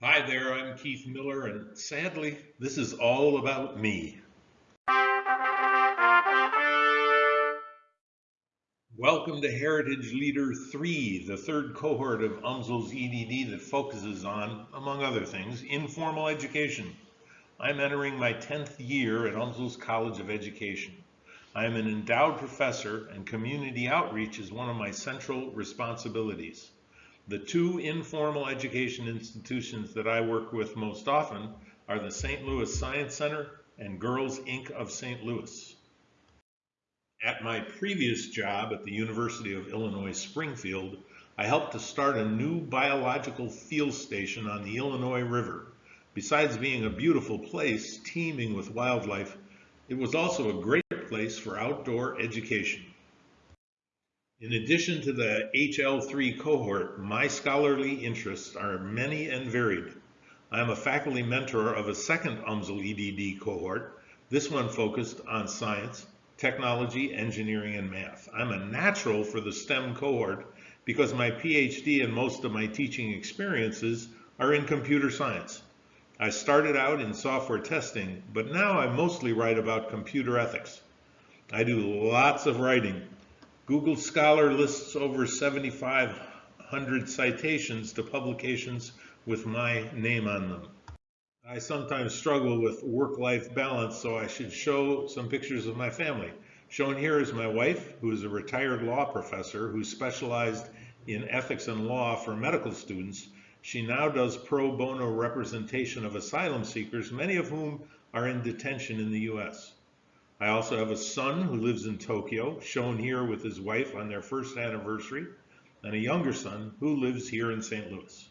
Hi there, I'm Keith Miller, and sadly, this is all about me. Welcome to Heritage Leader 3, the third cohort of UMSL's EDD that focuses on, among other things, informal education. I'm entering my 10th year at UMSL's College of Education. I am an endowed professor and community outreach is one of my central responsibilities. The two informal education institutions that I work with most often are the St. Louis Science Center and Girls Inc. of St. Louis. At my previous job at the University of Illinois Springfield, I helped to start a new biological field station on the Illinois River. Besides being a beautiful place teeming with wildlife, it was also a great place for outdoor education. In addition to the HL3 cohort, my scholarly interests are many and varied. I am a faculty mentor of a second UMSL EDD cohort, this one focused on science, technology, engineering, and math. I'm a natural for the STEM cohort because my PhD and most of my teaching experiences are in computer science. I started out in software testing, but now I mostly write about computer ethics. I do lots of writing Google Scholar lists over 7,500 citations to publications with my name on them. I sometimes struggle with work-life balance, so I should show some pictures of my family. Shown here is my wife, who is a retired law professor who specialized in ethics and law for medical students. She now does pro bono representation of asylum seekers, many of whom are in detention in the U.S. I also have a son who lives in Tokyo, shown here with his wife on their first anniversary, and a younger son who lives here in St. Louis.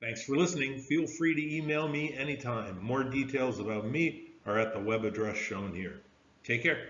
Thanks for listening. Feel free to email me anytime. More details about me are at the web address shown here. Take care.